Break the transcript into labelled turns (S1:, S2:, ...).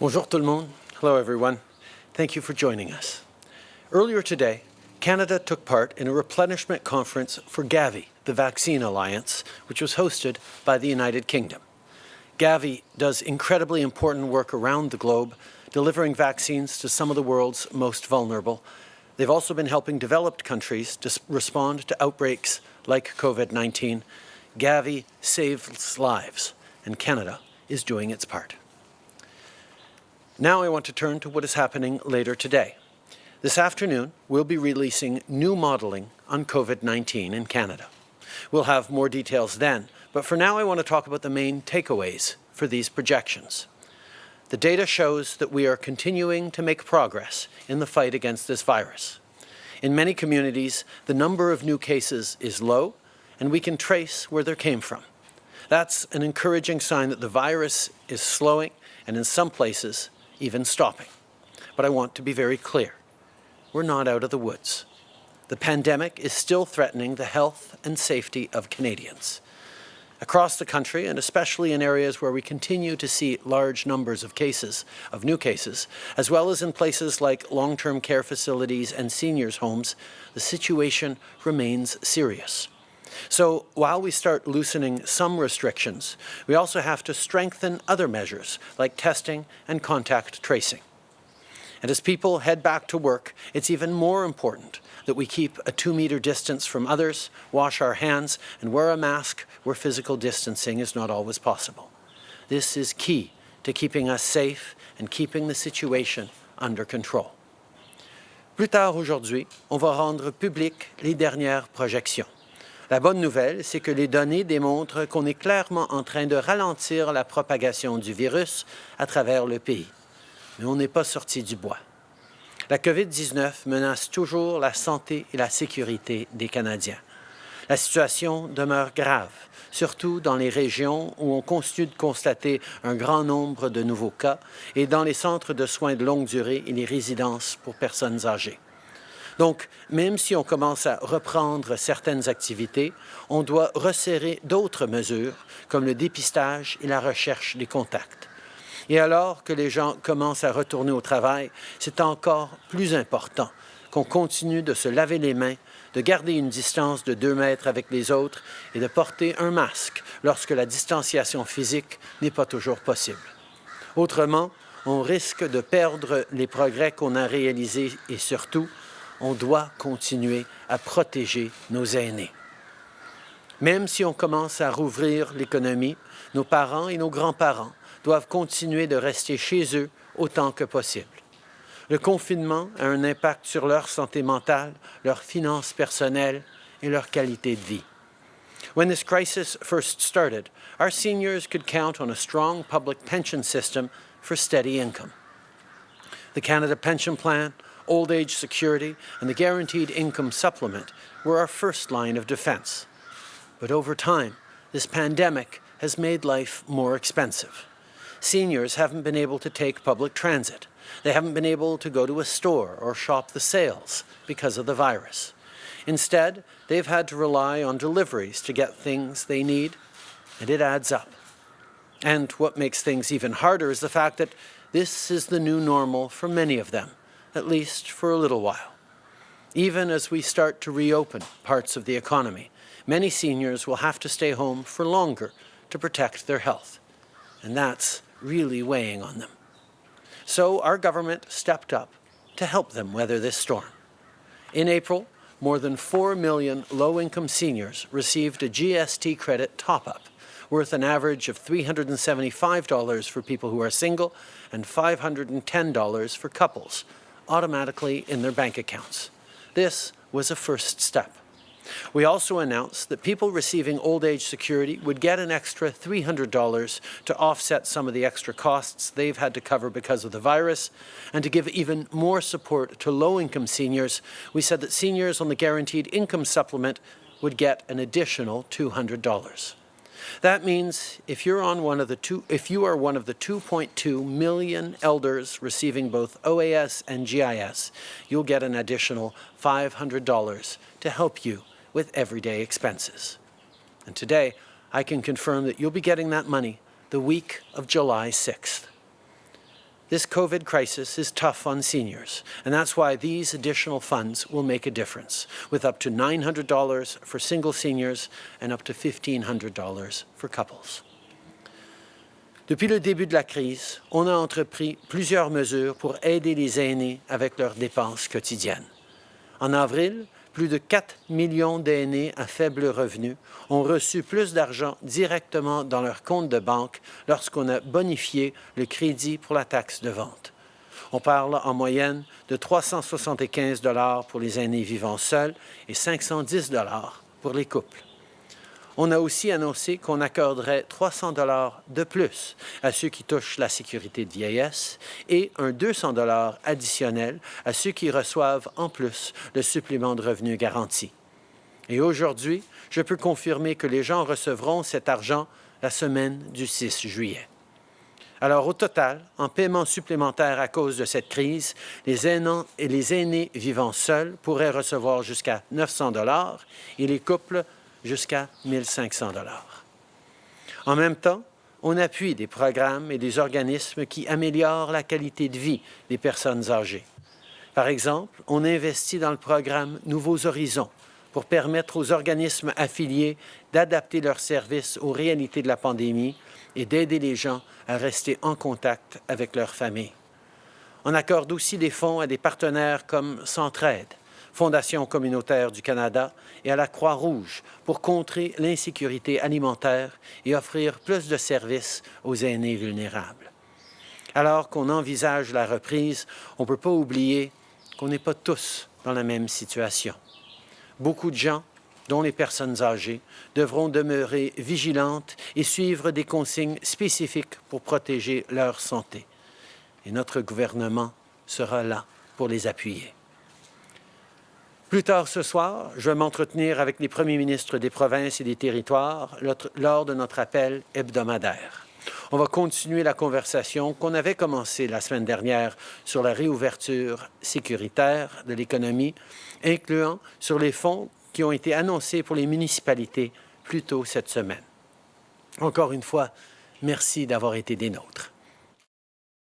S1: Bonjour tout le monde. Hello everyone. Thank you for joining us. Earlier today, Canada took part in a replenishment conference for Gavi, the Vaccine Alliance, which was hosted by the United Kingdom. Gavi does incredibly important work around the globe, delivering vaccines to some of the world's most vulnerable. They've also been helping developed countries to respond to outbreaks like COVID-19. Gavi saves lives, and Canada is doing its part. Now I want to turn to what is happening later today. This afternoon, we'll be releasing new modelling on COVID-19 in Canada. We'll have more details then, but for now I want to talk about the main takeaways for these projections. The data shows that we are continuing to make progress in the fight against this virus. In many communities, the number of new cases is low, and we can trace where they came from. That's an encouraging sign that the virus is slowing, and in some places, even stopping. But I want to be very clear. We're not out of the woods. The pandemic is still threatening the health and safety of Canadians. Across the country, and especially in areas where we continue to see large numbers of cases, of new cases, as well as in places like long-term care facilities and seniors' homes, the situation remains serious. So while we start loosening some restrictions, we also have to strengthen other measures like testing and contact tracing. And as people head back to work, it's even more important that we keep a two-meter distance from others, wash our hands, and wear a mask where physical distancing is not always possible. This is key to keeping us safe and keeping the situation under control. Plus tard aujourd'hui, on va rendre publiques les dernières projections. La bonne nouvelle, c'est que les données démontrent qu'on est clairement en train de ralentir la propagation du virus à travers le pays. Mais on n'est pas sorti du bois. La COVID-19 menace toujours la santé et la sécurité des Canadiens. La situation demeure grave, surtout dans les régions où on continue de constater un grand nombre de nouveaux cas et dans les centres de soins de longue durée et les résidences pour personnes âgées. Donc, même si on commence à reprendre certaines activités, on doit resserrer d'autres mesures, comme le dépistage et la recherche des contacts. Et alors que les gens commencent à retourner au travail, c'est encore plus important qu'on continue de se laver les mains, de garder une distance de 2 mètres avec les autres et de porter un masque lorsque la distanciation physique n'est pas toujours possible. Autrement, on risque de perdre les progrès qu'on a réalisés et surtout on doit continuer à protéger nos aînés. Même si on commence à rouvrir l'économie, nos parents et nos grands-parents doivent continuer de rester chez eux autant que possible. Le confinement a un impact sur leur santé mentale, leurs finances personnelles et leur qualité de vie. When this crisis first started, our seniors could count on a strong public pension system for steady income. The Canada Pension Plan old age security, and the guaranteed income supplement were our first line of defense. But over time, this pandemic has made life more expensive. Seniors haven't been able to take public transit. They haven't been able to go to a store or shop the sales because of the virus. Instead, they've had to rely on deliveries to get things they need, and it adds up. And what makes things even harder is the fact that this is the new normal for many of them at least for a little while. Even as we start to reopen parts of the economy, many seniors will have to stay home for longer to protect their health, and that's really weighing on them. So our government stepped up to help them weather this storm. In April, more than 4 million low-income seniors received a GST credit top-up worth an average of $375 for people who are single and $510 for couples automatically in their bank accounts. This was a first step. We also announced that people receiving old age security would get an extra $300 to offset some of the extra costs they've had to cover because of the virus. And to give even more support to low-income seniors, we said that seniors on the Guaranteed Income Supplement would get an additional $200. That means if you're on one of the two, if you are one of the 2.2 million elders receiving both OAS and GIS, you'll get an additional $500 to help you with everyday expenses. And today, I can confirm that you'll be getting that money the week of July 6th. This COVID crisis is tough on seniors, and that's why these additional funds will make a difference, with up to $900 for single seniors and up to $1,500 for couples. Depuis le début de la crise, on a entrepris plusieurs mesures pour aider les aînés avec leurs dépenses quotidiennes. En avril, plus de 4 millions d'aînés à faible revenu ont reçu plus d'argent directement dans leur compte de banque lorsqu'on a bonifié le crédit pour la taxe de vente. On parle en moyenne de 375 pour les aînés vivant seuls et 510 pour les couples. On a aussi annoncé qu'on accorderait 300 dollars de plus à ceux qui touchent la sécurité de vieillesse et un 200 dollars additionnel à ceux qui reçoivent en plus le supplément de revenu garanti. Et aujourd'hui, je peux confirmer que les gens recevront cet argent la semaine du 6 juillet. Alors, au total, en paiement supplémentaire à cause de cette crise, les aînés et les aînés vivant seuls pourraient recevoir jusqu'à 900 dollars et les couples jusqu'à 1500 dollars. En même temps, on appuie des programmes et des organismes qui améliorent la qualité de vie des personnes âgées. Par exemple, on investit dans le programme Nouveaux Horizons pour permettre aux organismes affiliés d'adapter leurs services aux réalités de la pandémie et d'aider les gens à rester en contact avec leur famille. On accorde aussi des fonds à des partenaires comme Centraide, Fondation communautaire du Canada et à la Croix-Rouge pour contrer l'insécurité alimentaire et offrir plus de services aux aînés vulnérables. Alors qu'on envisage la reprise, on ne peut pas oublier qu'on n'est pas tous dans la même situation. Beaucoup de gens, dont les personnes âgées, devront demeurer vigilantes et suivre des consignes spécifiques pour protéger leur santé. Et notre gouvernement sera là pour les appuyer. Plus tard ce soir, je vais m'entretenir avec les premiers ministres des provinces et des territoires lors de notre appel hebdomadaire. On va continuer la conversation qu'on avait commencée la semaine dernière sur la réouverture sécuritaire de l'économie, incluant sur les fonds qui ont été annoncés pour les municipalités plus tôt cette semaine. Encore une fois, merci d'avoir été des nôtres.